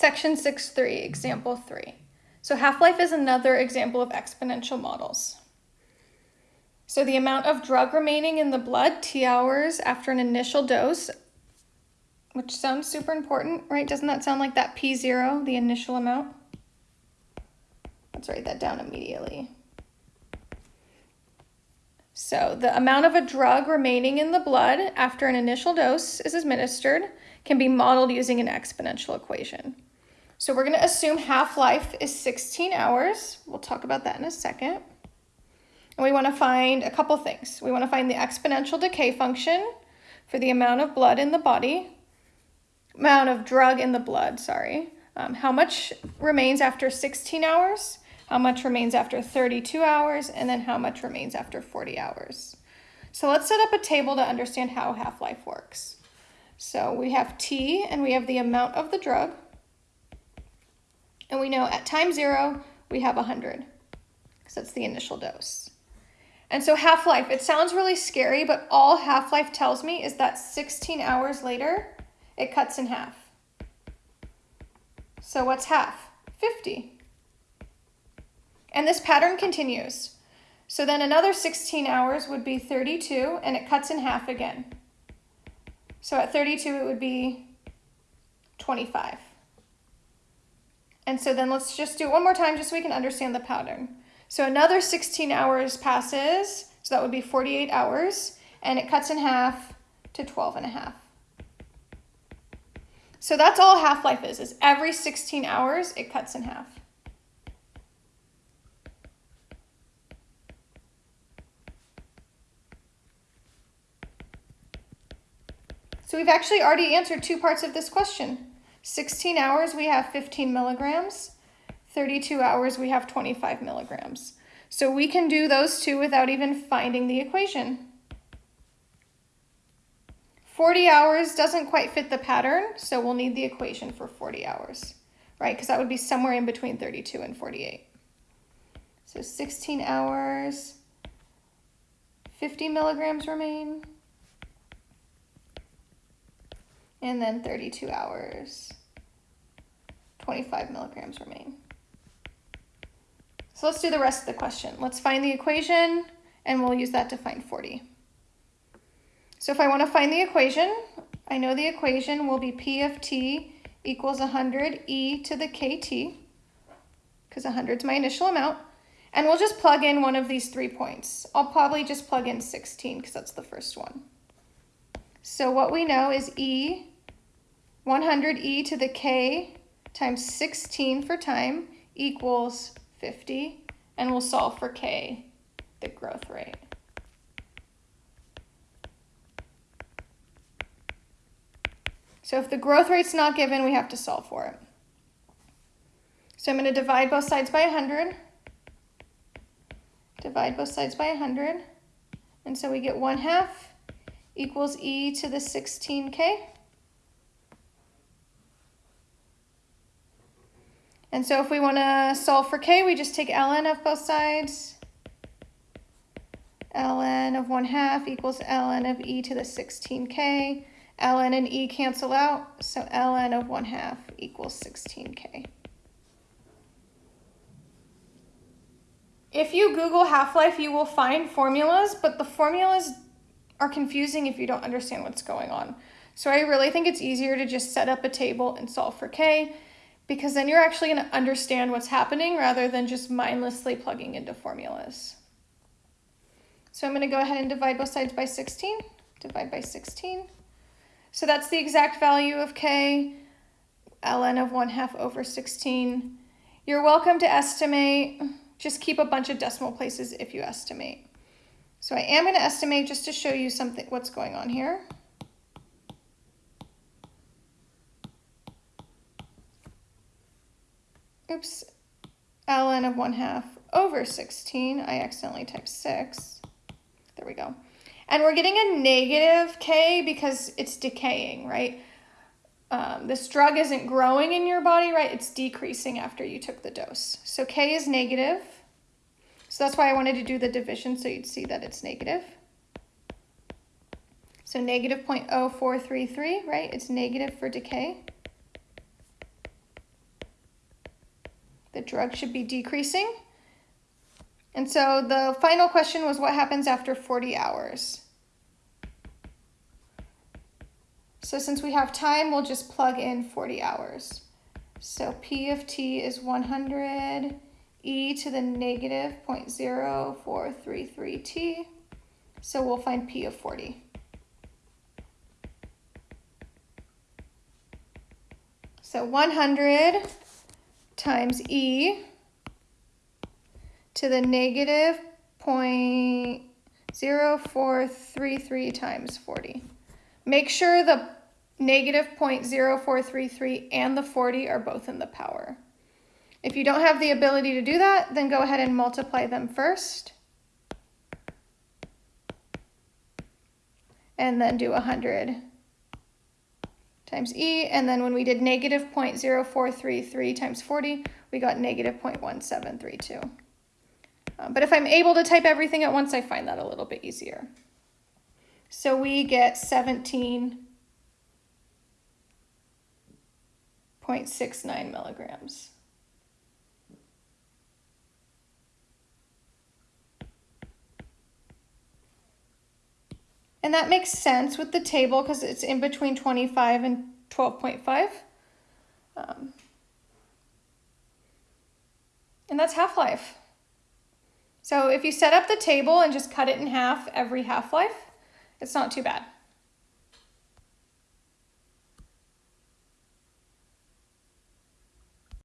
Section 6.3, example 3. So half-life is another example of exponential models. So the amount of drug remaining in the blood T hours after an initial dose, which sounds super important, right? Doesn't that sound like that P0, the initial amount? Let's write that down immediately. So the amount of a drug remaining in the blood after an initial dose is administered can be modeled using an exponential equation. So we're going to assume half-life is 16 hours. We'll talk about that in a second. And we want to find a couple things. We want to find the exponential decay function for the amount of blood in the body, amount of drug in the blood, sorry. Um, how much remains after 16 hours, how much remains after 32 hours, and then how much remains after 40 hours. So let's set up a table to understand how half-life works. So we have T and we have the amount of the drug. And we know at time zero, we have 100, because that's the initial dose. And so half-life, it sounds really scary, but all half-life tells me is that 16 hours later, it cuts in half. So what's half? 50. And this pattern continues. So then another 16 hours would be 32, and it cuts in half again. So at 32, it would be 25. And so then let's just do it one more time just so we can understand the pattern. So another 16 hours passes, so that would be 48 hours, and it cuts in half to 12 and a half. So that's all half-life is, is every 16 hours it cuts in half. So we've actually already answered two parts of this question. 16 hours, we have 15 milligrams. 32 hours, we have 25 milligrams. So we can do those two without even finding the equation. 40 hours doesn't quite fit the pattern, so we'll need the equation for 40 hours, right? Because that would be somewhere in between 32 and 48. So 16 hours, 50 milligrams remain and then 32 hours, 25 milligrams remain. So let's do the rest of the question. Let's find the equation, and we'll use that to find 40. So if I want to find the equation, I know the equation will be P of t equals 100 e to the kt, because 100 is my initial amount. And we'll just plug in one of these three points. I'll probably just plug in 16, because that's the first one. So what we know is e 100e to the k times 16 for time equals 50, and we'll solve for k, the growth rate. So if the growth rate's not given, we have to solve for it. So I'm going to divide both sides by 100. Divide both sides by 100. And so we get 1 half equals e to the 16k. And so if we want to solve for k, we just take ln of both sides. ln of 1 half equals ln of e to the 16k. ln and e cancel out, so ln of 1 half equals 16k. If you Google half-life, you will find formulas, but the formulas are confusing if you don't understand what's going on. So I really think it's easier to just set up a table and solve for k because then you're actually going to understand what's happening rather than just mindlessly plugging into formulas. So I'm going to go ahead and divide both sides by 16. Divide by 16. So that's the exact value of k, ln of 1 half over 16. You're welcome to estimate. Just keep a bunch of decimal places if you estimate. So I am going to estimate just to show you something what's going on here. Oops, ln of 1 half over 16. I accidentally typed 6. There we go. And we're getting a negative k because it's decaying, right? Um, this drug isn't growing in your body, right? It's decreasing after you took the dose. So k is negative. So that's why I wanted to do the division so you'd see that it's negative. So negative 0.0433, right? It's negative for decay. The drug should be decreasing. And so the final question was what happens after 40 hours? So since we have time, we'll just plug in 40 hours. So P of t is 100 e to the negative 0.0433 t. So we'll find P of 40. So 100 times E to the negative 0.0433 times 40. Make sure the negative 0.0433 and the 40 are both in the power. If you don't have the ability to do that, then go ahead and multiply them first. And then do 100 times E, and then when we did negative 0.0433 times 40, we got negative 0.1732. Um, but if I'm able to type everything at once, I find that a little bit easier. So we get 17.69 milligrams. And that makes sense with the table because it's in between 25 and 12.5. Um, and that's half-life. So if you set up the table and just cut it in half every half-life, it's not too bad.